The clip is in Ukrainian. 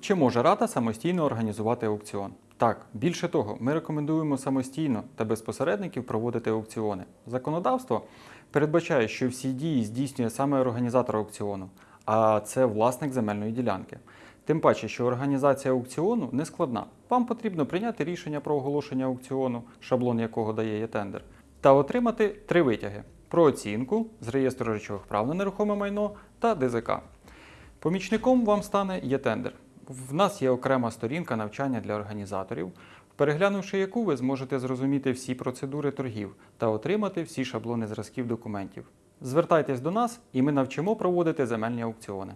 Чи може рада самостійно організувати аукціон? Так, більше того, ми рекомендуємо самостійно та без посередників проводити аукціони. Законодавство передбачає, що всі дії здійснює саме організатор аукціону, а це власник земельної ділянки. Тим паче, що організація аукціону не складна. Вам потрібно прийняти рішення про оголошення аукціону, шаблон якого дає є тендер, та отримати три витяги: про оцінку з реєстру речових прав на нерухоме майно та ДЗК. Помічником вам стане є-тендер. В нас є окрема сторінка навчання для організаторів, переглянувши яку ви зможете зрозуміти всі процедури торгів та отримати всі шаблони зразків документів. Звертайтесь до нас, і ми навчимо проводити земельні аукціони.